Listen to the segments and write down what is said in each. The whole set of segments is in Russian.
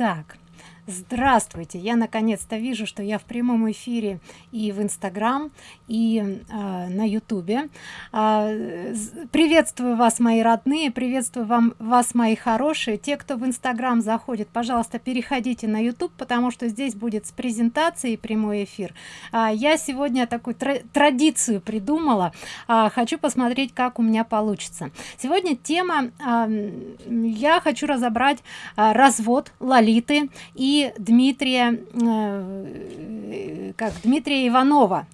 Итак, Здравствуйте! Я наконец-то вижу, что я в прямом эфире и в Инстаграм, и э, на Ютубе. Э, приветствую вас, мои родные, приветствую вам, вас, мои хорошие. Те, кто в Инстаграм заходит, пожалуйста, переходите на Ютуб, потому что здесь будет с презентацией прямой эфир. Э, я сегодня такую тр традицию придумала. Э, хочу посмотреть, как у меня получится. Сегодня тема, э, я хочу разобрать э, развод Лолиты и Дмитрия э, как Дмитрия Иванова.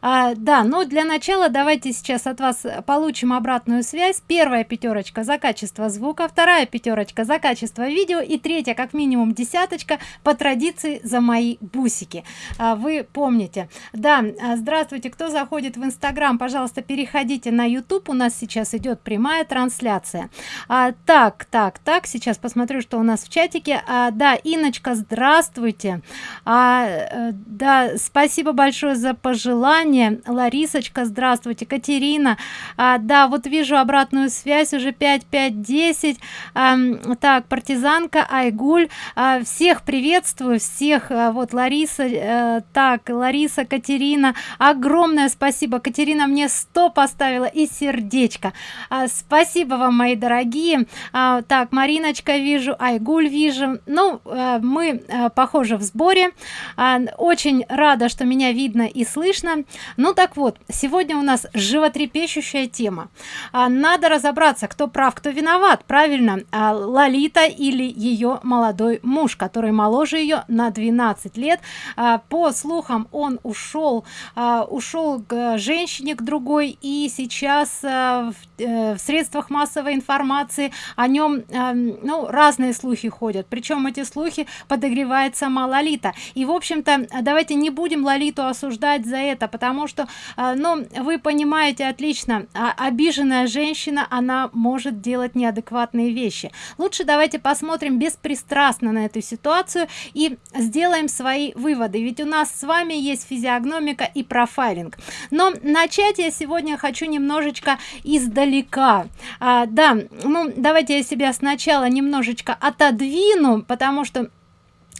А, да но для начала давайте сейчас от вас получим обратную связь. Первая пятерочка за качество звука вторая пятерочка за качество видео и третья как минимум десяточка по традиции за мои бусики. А, вы помните. Да а, здравствуйте. Кто заходит в инстаграм пожалуйста переходите на youtube у нас сейчас идет прямая трансляция. А, так так так. Сейчас посмотрю что у нас в чатике. А, да иночка здравствуйте. А, э, да спасибо большое за пожелание. Ларисочка здравствуйте. Катерина а, да вот вижу обратную связь уже 5 5 10 а, так партизанка айгуль а, всех приветствую всех а, вот лариса а, так лариса катерина огромное спасибо. Катерина мне 100 поставила и сердечко. А, спасибо вам мои дорогие. А, так мариночка вижу айгуль вижу. Ну а, мы Э, похоже в сборе. А, очень рада что меня видно и слышно. Ну так вот сегодня у нас животрепещущая тема. А, надо разобраться кто прав кто виноват правильно? А, лолита или ее молодой муж который моложе ее на 12 лет. По слухам он ушел ушел к женщине к другой и сейчас в, э, в средствах массовой информации о нем ну разные слухи ходят. Причем эти слухи под подогревает сама лолита и в общем-то давайте не будем лолиту осуждать за это потому что а, ну вы понимаете отлично а, обиженная женщина она может делать неадекватные вещи. Лучше давайте посмотрим беспристрастно на эту ситуацию и сделаем свои выводы. Ведь у нас с вами есть физиогномика и профайлинг. Но начать я сегодня хочу немножечко издалека. А, да ну давайте я себя сначала немножечко отодвину потому что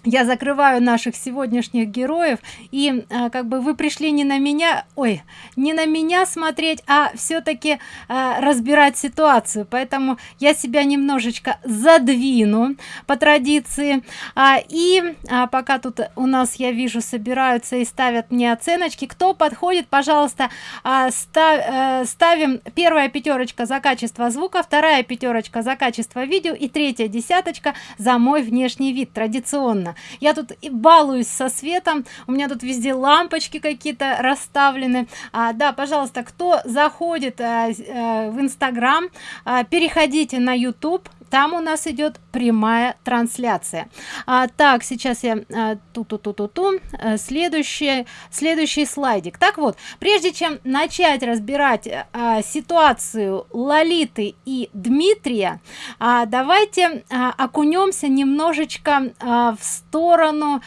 я закрываю наших сегодняшних героев и а, как бы вы пришли не на меня ой не на меня смотреть а все-таки а, разбирать ситуацию. Поэтому я себя немножечко задвину по традиции. А, и а, пока тут у нас я вижу собираются и ставят мне оценочки. Кто подходит пожалуйста а, став, а, ставим. Первая пятерочка за качество звука вторая пятерочка за качество видео и третья десяточка за мой внешний вид традиционно видно я тут и балуюсь со светом у меня тут везде лампочки какие-то расставлены. А, да пожалуйста кто заходит а, а, в инстаграм а, переходите на youtube там у нас идет прямая трансляция. А, так сейчас я а, ту ту ту ту ту следующий следующий слайдик. Так вот прежде чем начать разбирать а, ситуацию лолиты и дмитрия а, давайте а, окунемся немножечко а, в сторону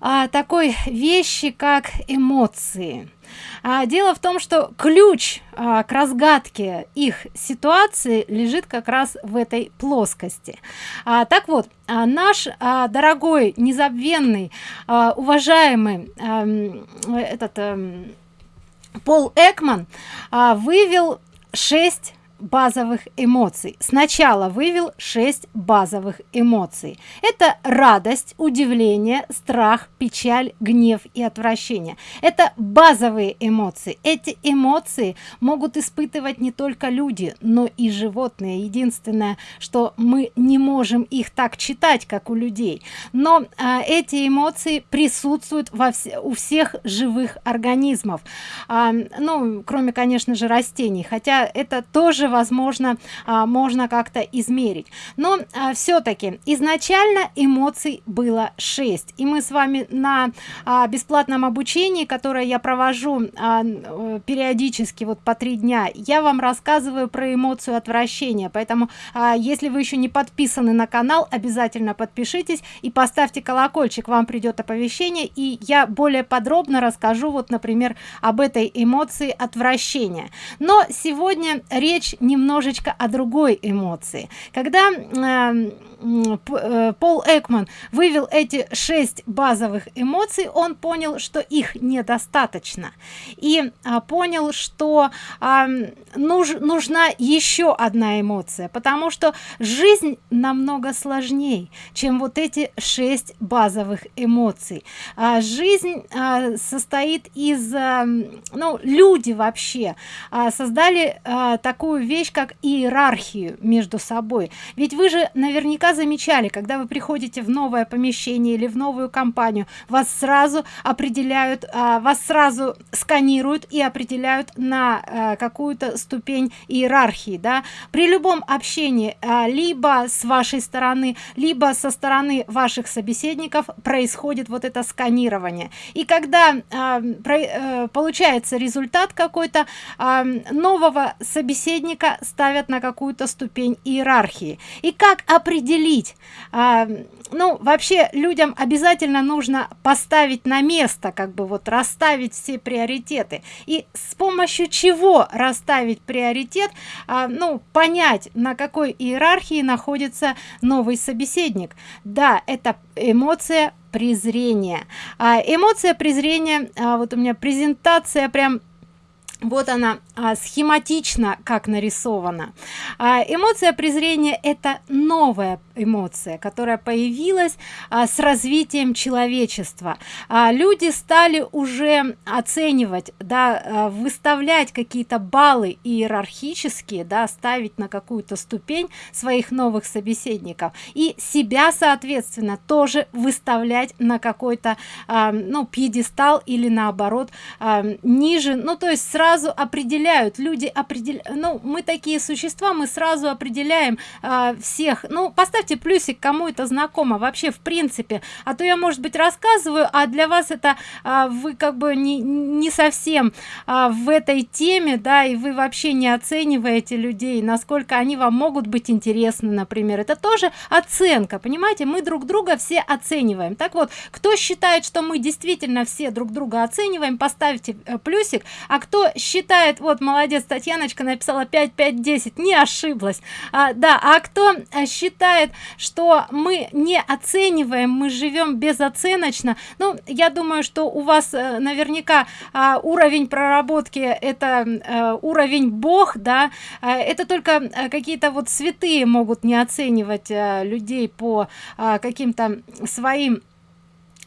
а, такой вещи как эмоции а, дело в том что ключ а, к разгадке их ситуации лежит как раз в этой плоскости. А, так вот а, наш а, дорогой незабвенный а, уважаемый а, этот а, пол экман а, вывел 6 базовых эмоций. Сначала вывел 6 базовых эмоций. Это радость удивление страх печаль гнев и отвращение. Это базовые эмоции. Эти эмоции могут испытывать не только люди но и животные. Единственное что мы не можем их так читать как у людей. Но а, эти эмоции присутствуют во вс у всех живых организмов. А, ну кроме конечно же растений. Хотя это тоже тоже возможно а, можно как-то измерить. Но а, все-таки изначально эмоций было 6 и мы с вами на а, бесплатном обучении которое я провожу э, периодически вот по три дня я вам рассказываю про эмоцию отвращения. Поэтому если вы еще не подписаны на канал обязательно подпишитесь и поставьте колокольчик. Вам придет оповещение и я более подробно расскажу вот например об этой эмоции отвращения. Но сегодня речь немножечко о другой эмоции. Когда э, пол экман вывел эти шесть базовых эмоций. Он понял что их недостаточно. И а, понял что а, нуж, нужна еще одна эмоция потому что жизнь намного сложнее чем вот эти шесть базовых эмоций. А, жизнь а, состоит из а, ну люди вообще а, создали а, такую вещь как иерархию между собой. Ведь вы же наверняка замечали когда вы приходите в новое помещение или в новую компанию вас сразу определяют а, вас сразу сканируют и определяют на а, какую-то ступень иерархии да. При любом общении а, либо с вашей стороны либо со стороны ваших собеседников происходит вот это сканирование. И когда а, а, получается результат какой-то нового собеседника ставят на какую-то ступень иерархии. И как определить а, ну вообще людям обязательно нужно поставить на место как бы вот расставить все приоритеты. И с помощью чего расставить приоритет? А, ну понять на какой иерархии находится новый собеседник. Да это эмоция презрения. А, эмоция презрения а, вот у меня презентация прям вот она а, схематично как нарисована. А, эмоция презрения это новая эмоция которая появилась а, с развитием человечества. А, люди стали уже оценивать да а, выставлять какие-то баллы иерархические да ставить на какую-то ступень своих новых собеседников и себя соответственно тоже выставлять на какой-то а, ну пьедестал или наоборот а, ниже. Ну то есть сразу сразу определяют люди определяют ну мы такие существа мы сразу определяем э, всех. Ну поставьте плюсик кому это знакомо вообще в принципе. А то я может быть рассказываю а для вас это э, вы как бы не не совсем э, в этой теме да и вы вообще не оцениваете людей насколько они вам могут быть интересны например. Это тоже оценка понимаете? Мы друг друга все оцениваем. Так вот кто считает что мы действительно все друг друга оцениваем поставьте э, плюсик а кто считает вот молодец татьяночка написала 5 5 10 не ошиблась. А, да а кто э, считает что мы не оцениваем мы живем безоценочно? Ну я думаю что у вас э, наверняка а, уровень проработки это а, уровень бог да? А, это только какие-то вот святые могут не оценивать а, людей по а, каким-то своим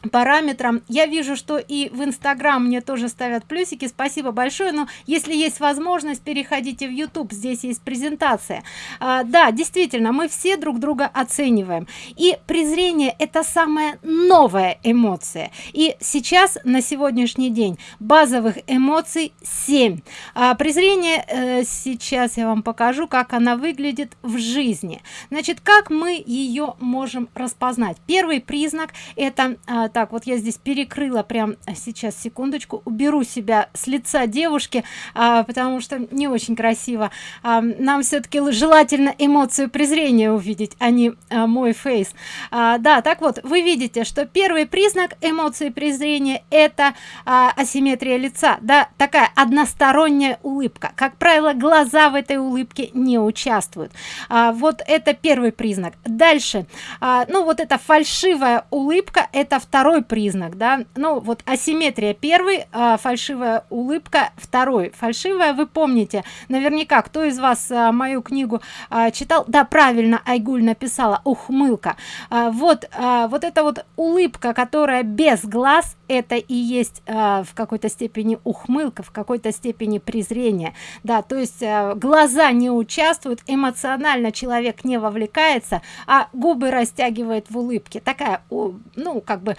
параметрам. Я вижу что и в инстаграм мне тоже ставят плюсики. Спасибо большое. Но если есть возможность переходите в youtube здесь есть презентация. А, да действительно мы все друг друга оцениваем. И презрение это самая новая эмоция. И сейчас на сегодняшний день базовых эмоций 7 а, презрение э, сейчас я вам покажу как она выглядит в жизни. Значит как мы ее можем распознать? Первый признак это а, так вот я здесь перекрыла прям сейчас секундочку уберу себя с лица девушки а, потому что не очень красиво. А, нам все-таки желательно эмоцию презрения увидеть а не а, мой фейс. А, да так вот вы видите что первый признак эмоции презрения это а, асимметрия лица да такая односторонняя улыбка. Как правило глаза в этой улыбке не участвуют. А, вот это первый признак. Дальше. А, ну вот эта фальшивая улыбка это второй второй признак да? Ну вот асимметрия первый а, фальшивая улыбка второй. Фальшивая вы помните наверняка кто из вас а, мою книгу а, читал? Да правильно айгуль написала ухмылка. А, вот а, вот эта вот улыбка которая без глаз это и есть а, в какой-то степени ухмылка в какой-то степени презрение. Да то есть а, глаза не участвуют эмоционально человек не вовлекается а губы растягивает в улыбке. Такая ну как бы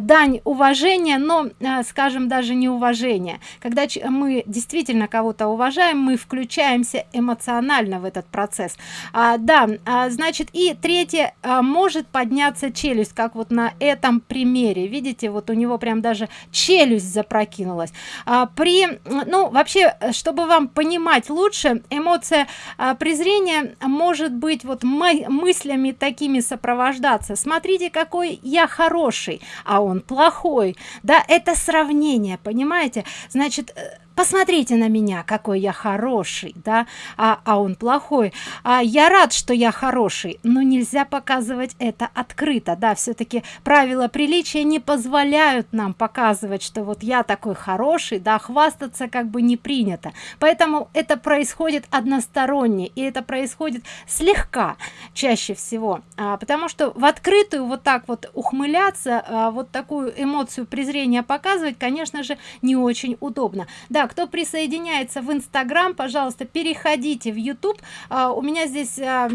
дань уважения но а, скажем даже не уважение когда мы действительно кого-то уважаем мы включаемся эмоционально в этот процесс. А, да а, значит и третье а, может подняться челюсть как вот на этом примере. Видите вот у него прям даже челюсть запрокинулась. А, при ну вообще чтобы вам понимать лучше эмоция а, презрения может быть вот мы, мыслями такими сопровождаться. Смотрите какой я хороший а он плохой. Да это сравнение понимаете? Значит посмотрите на меня какой я хороший да? А, а он плохой. А я рад что я хороший но нельзя показывать это открыто да? Все-таки правила приличия не позволяют нам показывать что вот я такой хороший да хвастаться как бы не принято. Поэтому это происходит односторонне и это происходит слегка чаще всего. А, потому что в открытую вот так вот ухмыляться а, вот такую эмоцию презрения показывать конечно же не очень удобно. Да кто присоединяется в инстаграм пожалуйста переходите в youtube а, у меня здесь а,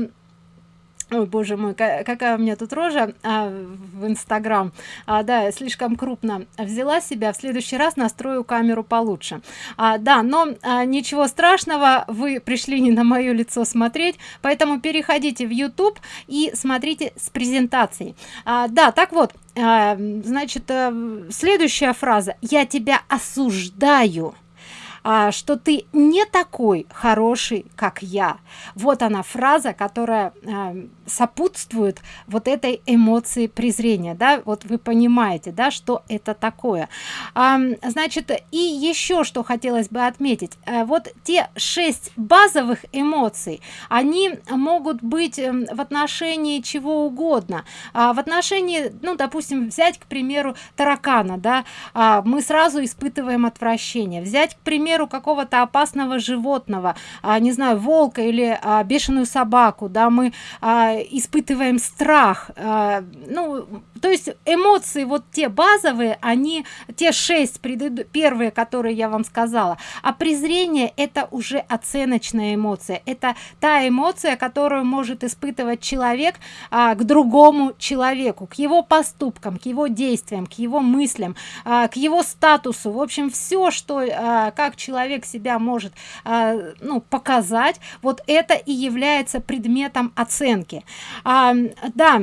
Ой, боже мой, какая у меня тут рожа а, в инстаграм. А, да слишком крупно взяла себя в следующий раз настрою камеру получше. А, да но а, ничего страшного вы пришли не на мое лицо смотреть поэтому переходите в youtube и смотрите с презентацией. А, да так вот а, значит а, следующая фраза. Я тебя осуждаю что ты не такой хороший как я. Вот она фраза которая а, сопутствует вот этой эмоции презрения да вот вы понимаете да что это такое. А, значит и еще что хотелось бы отметить. А, вот те шесть базовых эмоций они могут быть эм, в отношении чего угодно. А, в отношении ну допустим взять к примеру таракана да. А, мы сразу испытываем отвращение. Взять к примеру какого-то опасного животного а, не знаю волка или а, бешеную собаку да. Мы а, испытываем страх. Э, ну то есть эмоции вот те базовые они те шесть предыду первые которые я вам сказала а презрение это уже оценочная эмоция. Это та эмоция которую может испытывать человек а, к другому человеку к его поступкам к его действиям к его мыслям а, к его статусу. В общем все что а, как человек себя может а, ну показать вот это и является предметом оценки а, да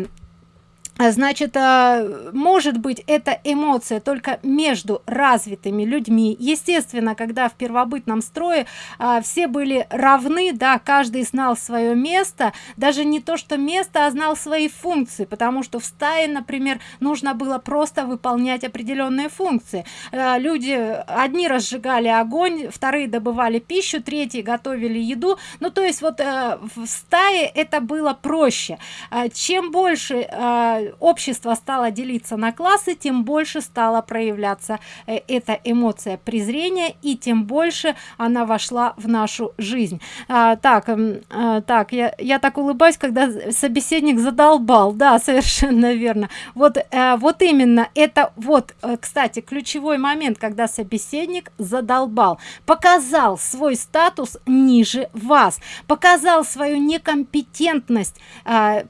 значит а, может быть эта эмоция только между развитыми людьми. Естественно когда в первобытном строе а, все были равны да каждый знал свое место. Даже не то что место а знал свои функции. Потому что в стае например нужно было просто выполнять определенные функции. Люди одни разжигали огонь вторые добывали пищу третьи готовили еду. Ну то есть вот в стае это было проще. Чем больше общество стало делиться на классы тем больше стала проявляться э, эта эмоция презрения и тем больше она вошла в нашу жизнь. А, так а, так я я так улыбаюсь когда собеседник задолбал. Да совершенно верно. Вот а, вот именно это вот кстати ключевой момент когда собеседник задолбал. Показал свой статус ниже вас показал свою некомпетентность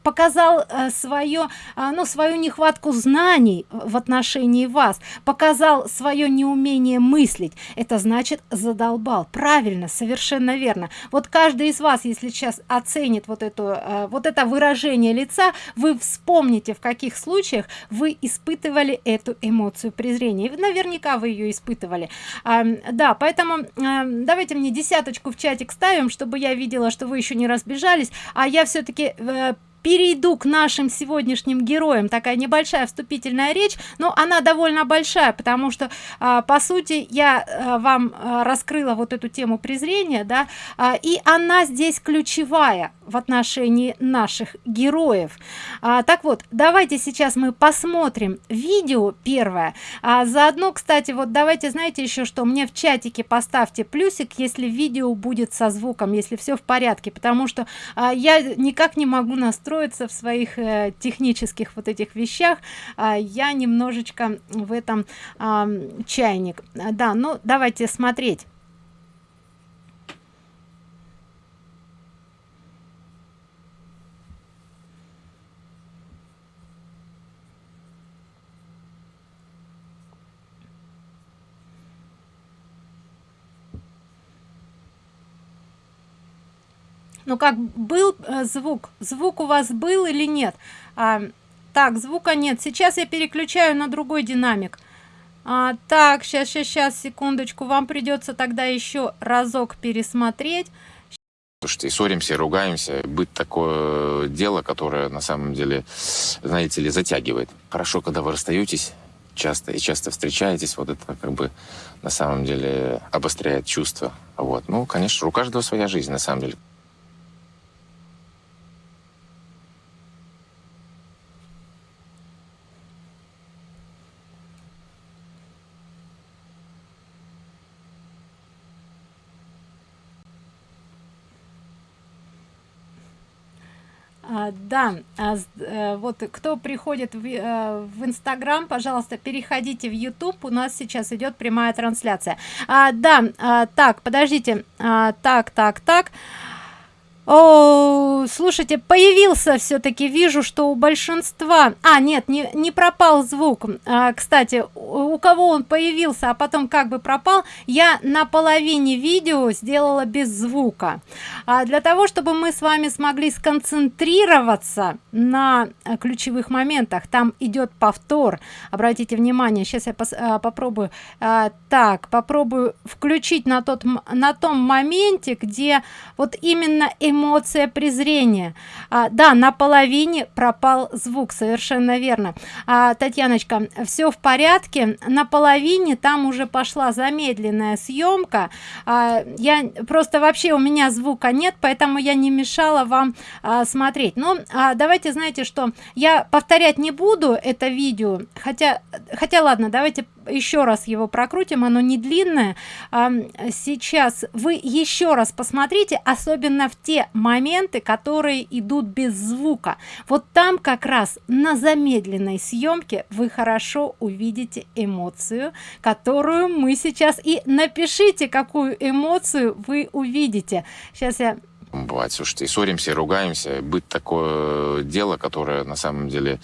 показал свое ну свою нехватку знаний в отношении вас показал свое неумение мыслить. Это значит задолбал. Правильно совершенно верно. Вот каждый из вас если сейчас оценит вот эту э, вот это выражение лица вы вспомните в каких случаях вы испытывали эту эмоцию презрения. Наверняка вы ее испытывали. А, да поэтому а, давайте мне десяточку в чатик ставим чтобы я видела что вы еще не разбежались. А я все-таки э, перейду к нашим сегодняшним героям. Такая небольшая вступительная речь но она довольно большая потому что а, по сути я а, вам а, раскрыла вот эту тему презрения да а, и она здесь ключевая в отношении наших героев. А, так вот давайте сейчас мы посмотрим видео первое. А заодно кстати вот давайте знаете еще что? Мне в чатике поставьте плюсик если видео будет со звуком если все в порядке потому что а, я никак не могу настроить строится в своих э, технических вот этих вещах э, я немножечко в этом э, чайник. Да ну давайте смотреть ну как был э, звук звук у вас был или нет а, так звука нет сейчас я переключаю на другой динамик а, так сейчас сейчас сейчас секундочку вам придется тогда еще разок пересмотреть Слушайте, ссоримся, ругаемся. Быть такое дело, которое на самом деле, знаете ли, затягивает. Хорошо, когда вы расстаетесь, часто и часто встречаетесь, вот это как бы на самом деле обостряет чувства. Вот. Ну, конечно, у каждого своя жизнь, на самом деле. А, да, а, э, вот кто приходит в, э, в Инстаграм, пожалуйста, переходите в YouTube. У нас сейчас идет прямая трансляция. А, да, а, так, подождите. Так, так, так. О, слушайте, появился все-таки, вижу, что у большинства... А, нет, не, не пропал звук. А, кстати, у, кого он появился, а потом как бы пропал, я на половине видео сделала без звука. А, для того, чтобы мы с вами смогли сконцентрироваться на а, ключевых моментах, там идет повтор. Обратите внимание, сейчас я пос, а, попробую... А, так, попробую включить на, тот, на том моменте, где вот именно эмоции эмоция презрения. А, да на половине пропал звук совершенно верно. А, татьяночка все в порядке. На половине там уже пошла замедленная съемка а, я просто вообще у меня звука нет поэтому я не мешала вам а, смотреть. Но а, давайте знаете что я повторять не буду это видео. Хотя хотя ладно давайте еще раз его прокрутим оно не длинное. А, сейчас вы еще раз посмотрите особенно в те моменты которые идут без звука. Вот там как раз на замедленной съемке вы хорошо увидите эмоцию которую мы сейчас и напишите какую эмоцию вы увидите. Сейчас я бывает слушайте и ссоримся и ругаемся. Быть такое дело которое на самом деле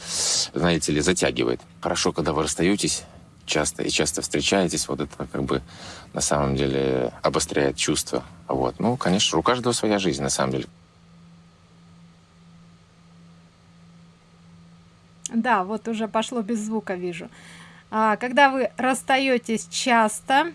знаете ли затягивает. Хорошо когда вы расстаетесь часто и часто встречаетесь, вот это как бы на самом деле обостряет чувства. Вот. Ну, конечно, у каждого своя жизнь, на самом деле. Да, вот уже пошло без звука, вижу. А, когда вы расстаетесь часто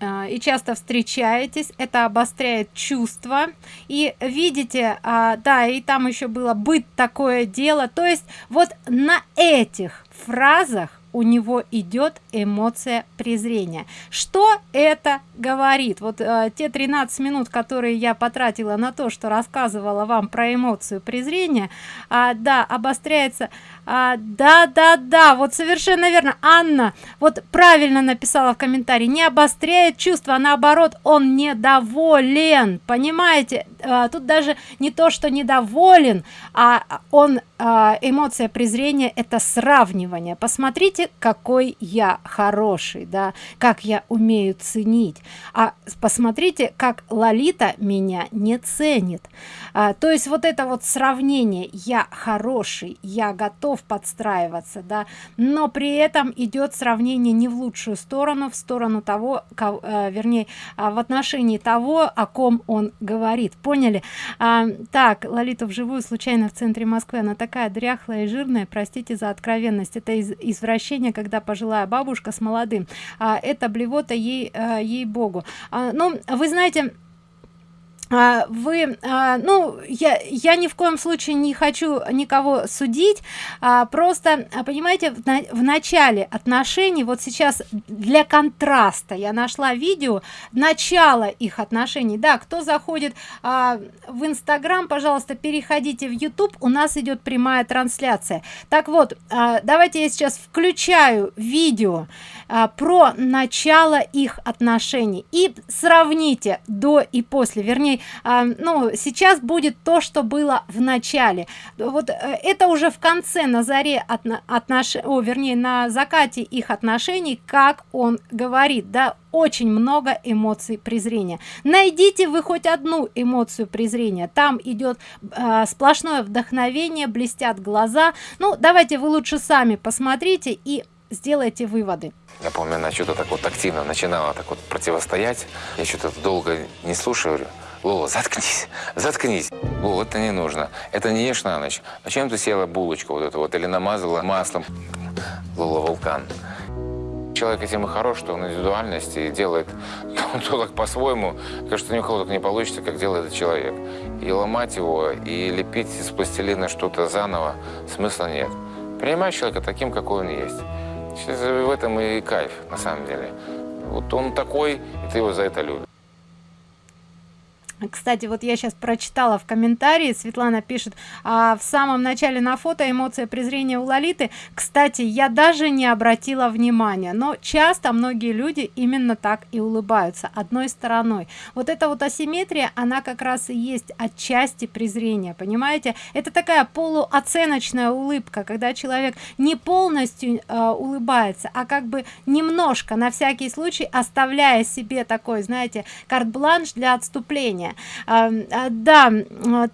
и часто встречаетесь, это обостряет чувства. И видите, а, да, и там еще было быть такое дело. То есть вот на этих фразах у него идет эмоция презрения что это говорит вот э, те 13 минут которые я потратила на то что рассказывала вам про эмоцию презрения а, да обостряется а, да да да вот совершенно верно. Анна вот правильно написала в комментарии не обостряет чувство а наоборот он недоволен. Понимаете? А, тут даже не то что недоволен а он а, эмоция презрения это сравнивание. Посмотрите какой я хороший да как я умею ценить. А посмотрите как лолита меня не ценит. А, то есть вот это вот сравнение я хороший я готов подстраиваться да. Но при этом идет сравнение не в лучшую сторону в сторону того кого, э, вернее а, в отношении того о ком он говорит. Поняли? А, так лолита вживую случайно в центре москвы. Она так такая дряхлая и жирная простите за откровенность. Это из извращение когда пожилая бабушка с молодым. А это блевота ей а, ей богу а, ну вы знаете вы а, ну я я ни в коем случае не хочу никого судить а, просто понимаете в начале отношений вот сейчас для контраста я нашла видео начало их отношений. Да кто заходит в инстаграм пожалуйста переходите в youtube у нас идет прямая трансляция. Так вот давайте я сейчас включаю видео про начало их отношений и сравните до и после. Вернее а, ну сейчас будет то что было в начале. Вот э, это уже в конце на заре от отнош о вернее на закате их отношений как он говорит да очень много эмоций презрения. Найдите вы хоть одну эмоцию презрения. Там идет э, сплошное вдохновение блестят глаза. Ну давайте вы лучше сами посмотрите и сделайте выводы. Я помню она что-то так вот активно начинала так вот противостоять. Я что-то долго не слушаю Лола, заткнись, заткнись. Лола, это не нужно. Это не ешь на ночь. А чем ты съела булочку вот эту вот или намазала маслом? Лола, вулкан. Человек этим и хорош, что он индивидуальности и делает то так по-своему. Кажется, ни у кого так не получится, как делает этот человек. И ломать его, и лепить из пластилина что-то заново смысла нет. Принимай человека таким, какой он есть. В этом и кайф, на самом деле. Вот он такой, и ты его за это любишь. Кстати, вот я сейчас прочитала в комментарии, Светлана пишет, а в самом начале на фото эмоция презрения у Лолиты. Кстати, я даже не обратила внимания, но часто многие люди именно так и улыбаются одной стороной. Вот эта вот асимметрия, она как раз и есть отчасти презрения, понимаете? Это такая полуоценочная улыбка, когда человек не полностью э, улыбается, а как бы немножко, на всякий случай, оставляя себе такой, знаете, карт-бланш для отступления а, а, да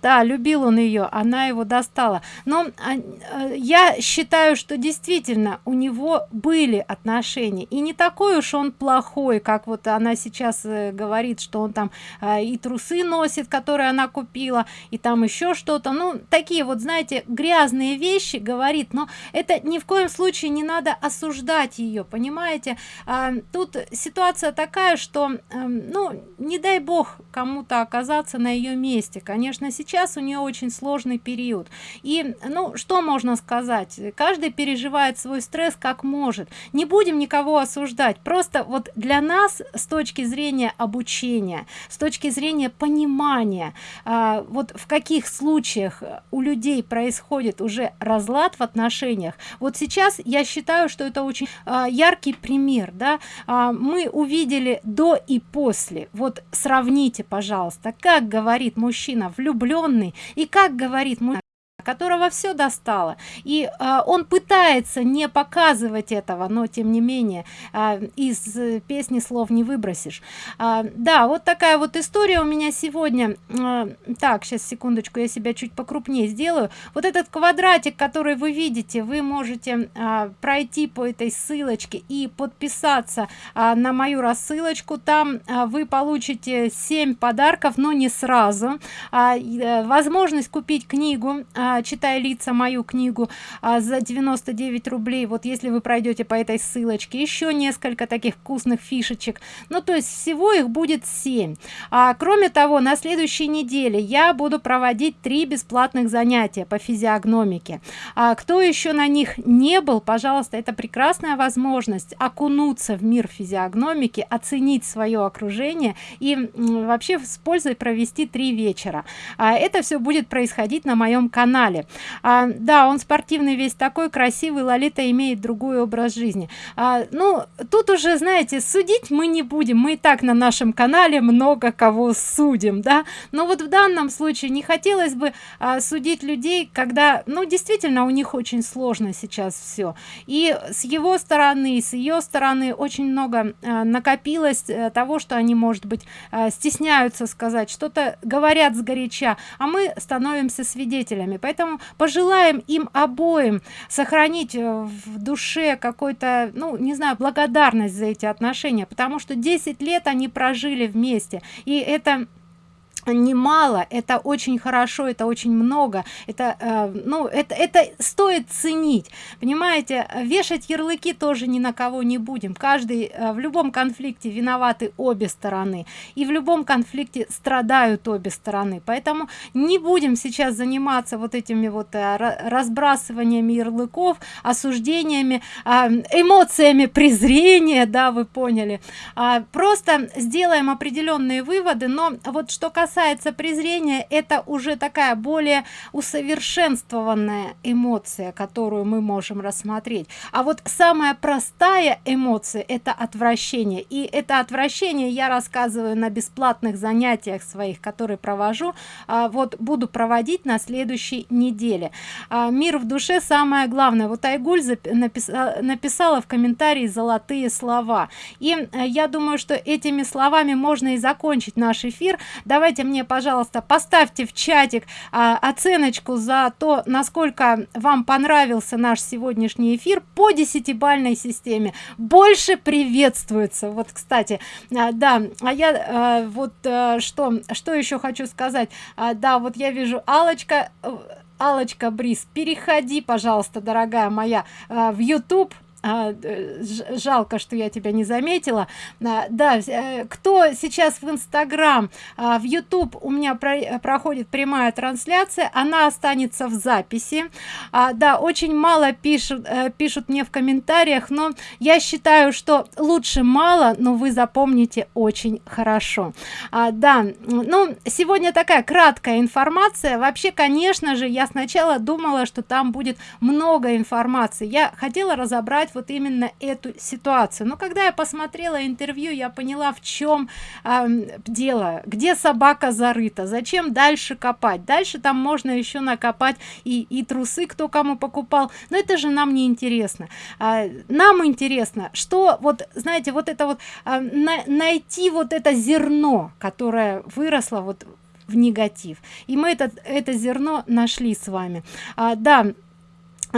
да любил он ее она его достала. Но а, а, я считаю что действительно у него были отношения. И не такой уж он плохой как вот она сейчас э, говорит что он там а, и трусы носит которые она купила и там еще что-то. Ну такие вот знаете грязные вещи говорит но это ни в коем случае не надо осуждать ее понимаете? А, тут ситуация такая что а, ну не дай бог кому-то оказаться на ее месте. Конечно сейчас у нее очень сложный период. И ну что можно сказать? Каждый переживает свой стресс как может. Не будем никого осуждать. Просто вот для нас с точки зрения обучения с точки зрения понимания а, вот в каких случаях у людей происходит уже разлад в отношениях. Вот сейчас я считаю что это очень а, яркий пример да. А, мы увидели до и после. Вот сравните пожалуйста как говорит мужчина влюбленный и как говорит мужчина которого все достало. И э, он пытается не показывать этого но тем не менее э, из песни слов не выбросишь. Э, да вот такая вот история у меня сегодня. Э, так сейчас секундочку я себя чуть покрупнее сделаю. Вот этот квадратик который вы видите вы можете э, пройти по этой ссылочке и подписаться э, на мою рассылочку. Там э, вы получите 7 подарков но не сразу. А, э, возможность купить книгу э, читая лица мою книгу а, за 99 рублей. Вот если вы пройдете по этой ссылочке. Еще несколько таких вкусных фишечек. Ну то есть всего их будет 7 а кроме того на следующей неделе я буду проводить три бесплатных занятия по физиогномике. А кто еще на них не был пожалуйста это прекрасная возможность окунуться в мир физиогномики оценить свое окружение и вообще с пользой провести три вечера. А это все будет происходить на моем канале канале а, да он спортивный весь такой красивый лолита имеет другой образ жизни. А, ну тут уже знаете судить мы не будем. Мы и так на нашем канале много кого судим да. Но вот в данном случае не хотелось бы а, судить людей когда ну действительно у них очень сложно сейчас все и с его стороны с ее стороны очень много а, накопилось а, того что они может быть а, стесняются сказать что-то говорят сгоряча а мы становимся свидетелями. Поэтому поэтому пожелаем им обоим сохранить э, в душе какой-то ну не знаю благодарность за эти отношения потому что 10 лет они прожили вместе. И это немало это очень хорошо это очень много это э, ну это это стоит ценить. Понимаете вешать ярлыки тоже ни на кого не будем. Каждый э, в любом конфликте виноваты обе стороны и в любом конфликте страдают обе стороны. Поэтому не будем сейчас заниматься вот этими вот э, разбрасываниями ярлыков осуждениями э, эмоциями презрения да вы поняли. А, просто сделаем определенные выводы но вот что касается касается презрения это уже такая более усовершенствованная эмоция которую мы можем рассмотреть. А вот самая простая эмоция это отвращение. И это отвращение я рассказываю на бесплатных занятиях своих которые провожу а, вот буду проводить на следующей неделе. А, мир в душе самое главное. Вот айгуль написала, написала в комментарии золотые слова. И э, я думаю что этими словами можно и закончить наш эфир. Давайте мне пожалуйста поставьте в чатик а, оценочку за то насколько вам понравился наш сегодняшний эфир по десятибальной системе. Больше приветствуется. Вот кстати а, да а я а, вот а, что что еще хочу сказать. А, да вот я вижу алочка алочка бриз переходи пожалуйста дорогая моя а, в youtube жалко что я тебя не заметила. А, да э, кто сейчас в инстаграм? А, в youtube у меня про проходит прямая трансляция она останется в записи. А, да очень мало пишут э, пишут мне в комментариях но я считаю что лучше мало но вы запомните очень хорошо. А, да ну сегодня такая краткая информация. Вообще конечно же я сначала думала что там будет много информации. Я хотела разобрать вот именно эту ситуацию. Но когда я посмотрела интервью я поняла в чем э, дело. Где собака зарыта? Зачем дальше копать? Дальше там можно еще накопать и и трусы кто кому покупал. Но это же нам не интересно. А, нам интересно что вот знаете вот это вот а, на, найти вот это зерно которое выросло вот в негатив. И мы этот это зерно нашли с вами. А, да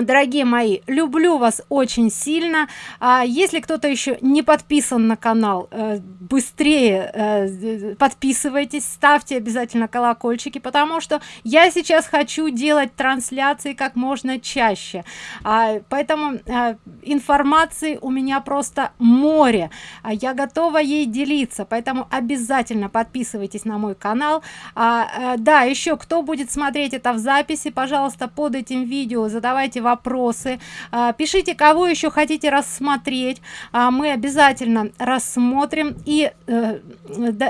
дорогие мои люблю вас очень сильно. А если кто-то еще не подписан на канал э, быстрее э, подписывайтесь ставьте обязательно колокольчики потому что я сейчас хочу делать трансляции как можно чаще. А, поэтому э, информации у меня просто море. А я готова ей делиться поэтому обязательно подписывайтесь на мой канал. А, да еще кто будет смотреть это в записи пожалуйста под этим видео задавайте вопросы. А, пишите кого еще хотите рассмотреть. А, мы обязательно рассмотрим и э,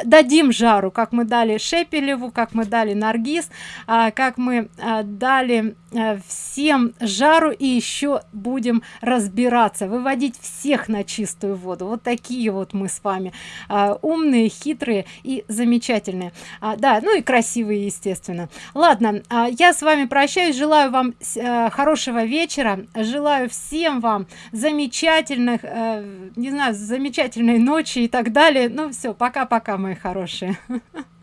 дадим жару как мы дали шепелеву как мы дали наргиз а, как мы дали э, всем жару. И еще будем разбираться выводить всех на чистую воду. Вот такие вот мы с вами умные хитрые и замечательные. Да ну и красивые естественно. Ладно я с вами прощаюсь. Желаю вам э, хорошего вечера. Желаю всем вам замечательных э, не знаю замечательной ночи и так далее. Ну все пока пока мои хорошие